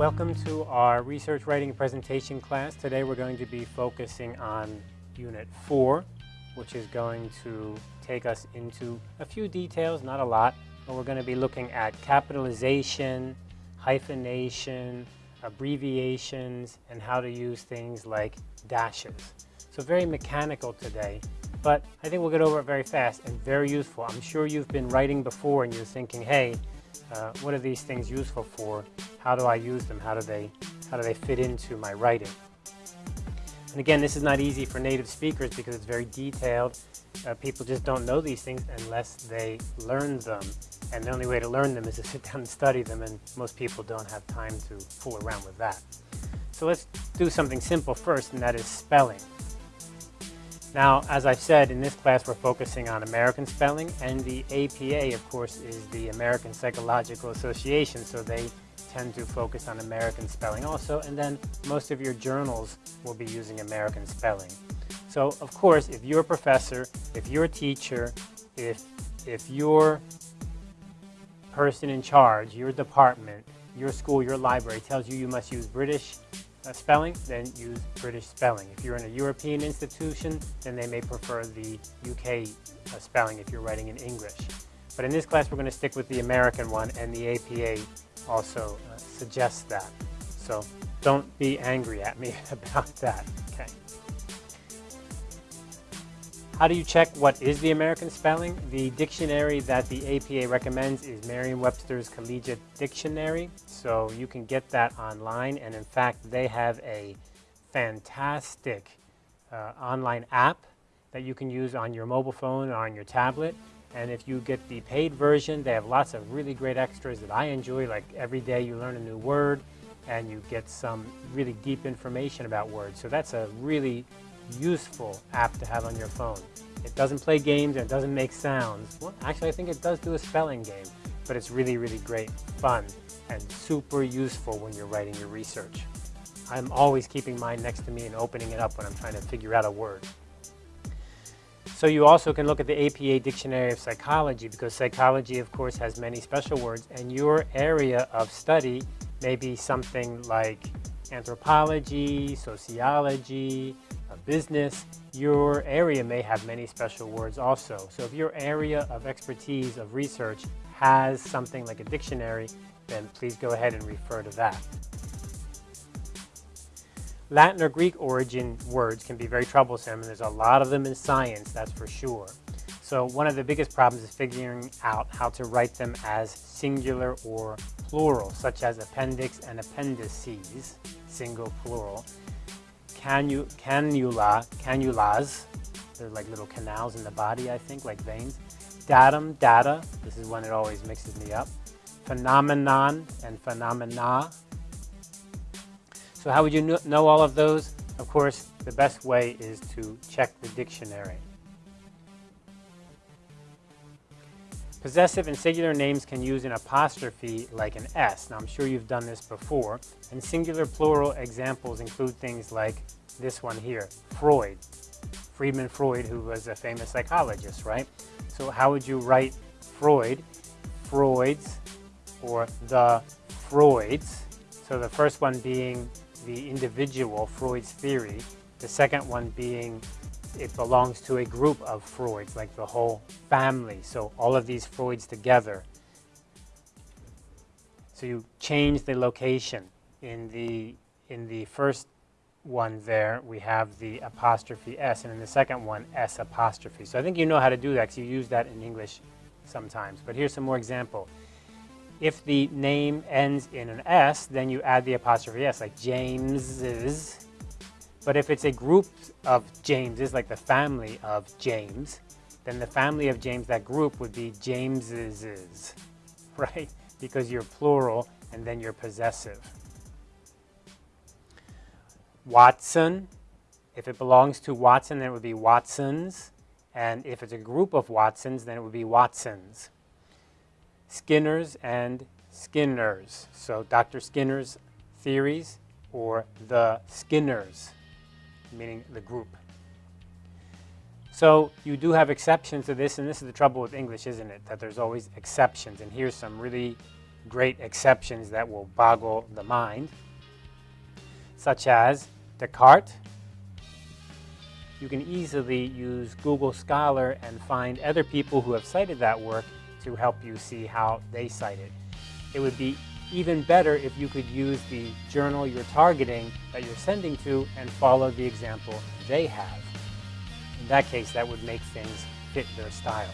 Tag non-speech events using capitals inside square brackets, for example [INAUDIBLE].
Welcome to our research writing presentation class. Today we're going to be focusing on Unit 4, which is going to take us into a few details, not a lot, but we're going to be looking at capitalization, hyphenation, abbreviations, and how to use things like dashes. So very mechanical today, but I think we'll get over it very fast and very useful. I'm sure you've been writing before and you're thinking, hey, uh, what are these things useful for? How do I use them? How do they, how do they fit into my writing? And again, this is not easy for native speakers because it's very detailed. Uh, people just don't know these things unless they learn them. And the only way to learn them is to [LAUGHS] sit down and study them, and most people don't have time to fool around with that. So let's do something simple first, and that is spelling. Now, as I've said, in this class we're focusing on American spelling, and the APA, of course, is the American Psychological Association, so they tend to focus on American spelling also, and then most of your journals will be using American spelling. So, of course, if you're a professor, if you're a teacher, if, if your person in charge, your department, your school, your library tells you you must use British uh, spelling, then use British spelling. If you're in a European institution, then they may prefer the UK uh, spelling if you're writing in English. But in this class, we're going to stick with the American one, and the APA also uh, suggests that. So don't be angry at me [LAUGHS] about that. Okay. How do you check what is the American spelling? The dictionary that the APA recommends is Merriam-Webster's Collegiate Dictionary. So you can get that online. And in fact, they have a fantastic uh, online app that you can use on your mobile phone or on your tablet. And if you get the paid version, they have lots of really great extras that I enjoy, like every day you learn a new word and you get some really deep information about words. So that's a really useful app to have on your phone. It doesn't play games and it doesn't make sounds. Well, actually, I think it does do a spelling game, but it's really, really great fun and super useful when you're writing your research. I'm always keeping mine next to me and opening it up when I'm trying to figure out a word. So you also can look at the APA Dictionary of Psychology because psychology, of course, has many special words and your area of study may be something like anthropology, sociology, business, your area may have many special words also. So if your area of expertise of research has something like a dictionary, then please go ahead and refer to that. Latin or Greek origin words can be very troublesome, and there's a lot of them in science, that's for sure. So one of the biggest problems is figuring out how to write them as singular or plural, such as appendix and appendices, single, plural canu cannula, cannulas. They're like little canals in the body, I think, like veins. Datum, data. This is when it always mixes me up. Phenomenon and phenomena. So how would you know all of those? Of course, the best way is to check the dictionary. Possessive and singular names can use an apostrophe like an S. Now, I'm sure you've done this before. And singular plural examples include things like this one here, Freud. Friedman Freud, who was a famous psychologist, right? So how would you write Freud, Freud's, or the Freuds? So the first one being the individual, Freud's theory. The second one being it belongs to a group of Freuds, like the whole family. So all of these Freuds together. So you change the location. In the, in the first one there, we have the apostrophe S, and in the second one, S apostrophe. So I think you know how to do that because you use that in English sometimes. But here's some more example. If the name ends in an S, then you add the apostrophe S, like James's but if it's a group of Jameses, like the family of James, then the family of James, that group would be Jameses, [LAUGHS] right? Because you're plural and then you're possessive. Watson, if it belongs to Watson, then it would be Watsons. And if it's a group of Watsons, then it would be Watsons. Skinners and Skinners. So Dr. Skinner's theories or the Skinners meaning the group. So you do have exceptions to this, and this is the trouble with English, isn't it? That there's always exceptions. And here's some really great exceptions that will boggle the mind, such as Descartes. You can easily use Google Scholar and find other people who have cited that work to help you see how they cite it. It would be even better if you could use the journal you're targeting that you're sending to and follow the example they have. In that case, that would make things fit their style.